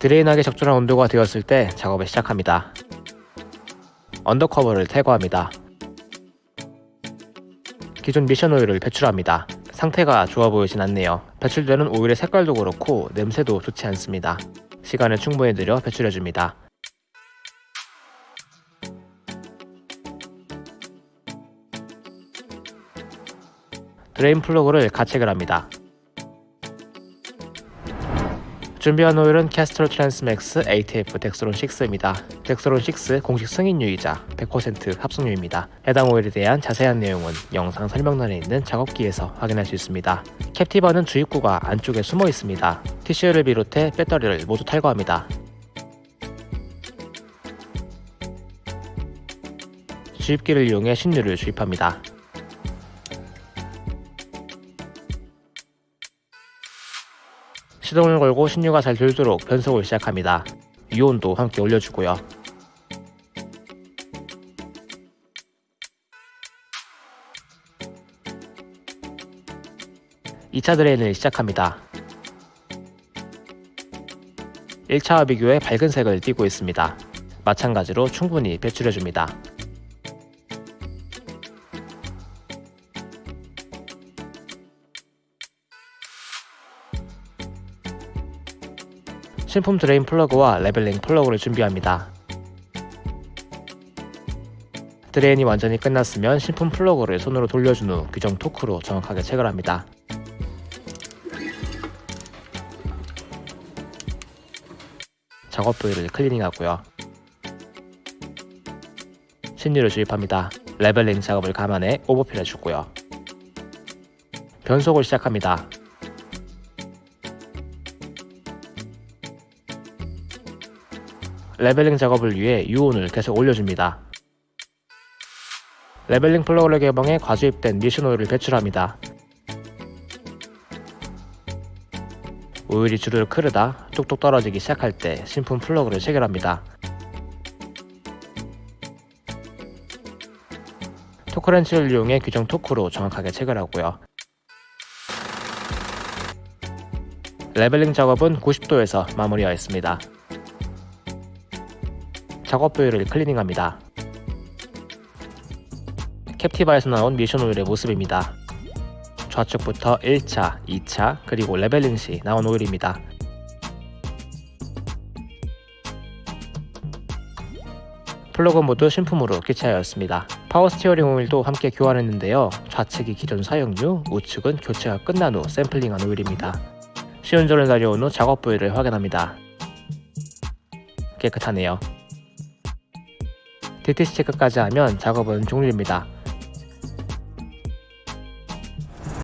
drain하기 적절한 온도가 되었을 때 작업을 시작합니다. undercover를 탈거합니다. 기존 미션 오일을 배출합니다. 상태가 좋아 보이진 않네요. 배출되는 오일의 색깔도 그렇고 냄새도 좋지 않습니다. 시간을 충분히 들여 배출해줍니다. drain 플러그를 가체결을 합니다. 준비한 오일은 Castrol Transmax ATF Dexron 6입니다. Dexron 6 공식 승인유이자 100% 합성유입니다. 해당 오일에 대한 자세한 내용은 영상 설명란에 있는 작업기에서 확인할 수 있습니다. 캡티바는 주입구가 안쪽에 숨어 있습니다. TCU를 비롯해 배터리를 모두 탈거합니다. 주입기를 이용해 신유를 주입합니다. 시동을 걸고 신유가 잘 돌도록 변속을 시작합니다. 유온도 함께 올려주고요. (2차) 드레인을 시작합니다. 1차와 비교해 밝은 색을 띠고 있습니다. 마찬가지로 충분히 배출해줍니다. 신품 drain 플러그와 leveling 플러그를 준비합니다. drain이 완전히 끝났으면 신품 플러그를 손으로 돌려준 후 규정 토크로 정확하게 체결합니다. 작업 부위를 클리닝하고요. 신유를 주입합니다. leveling 작업을 감안해 overfill 해주고요. 변속을 시작합니다. leveling 작업을 위해 유온을 계속 올려줍니다. leveling 플러그를 개방해 과주입된 미션 오일을 배출합니다. 오일이 주르륵 흐르다 뚝뚝 떨어지기 시작할 때 신품 플러그를 체결합니다. 토크렌치를 이용해 규정 토크로 정확하게 체결하고요. leveling 작업은 90도에서 마무리하였습니다. 작업 부위를 클리닝합니다. 캡티바에서 나온 미션 오일의 모습입니다. 좌측부터 1차, 2차, 그리고 leveling 시 나온 오일입니다. 플러그 모두 신품으로 교체하였습니다. 파워 스티어링 오일도 함께 교환했는데요. 좌측이 기존 사용유, 우측은 교체가 끝난 후 샘플링한 오일입니다. 시운전을 다녀온 후 작업 부위를 확인합니다. 깨끗하네요. DTC 체크까지 하면 작업은 종료입니다.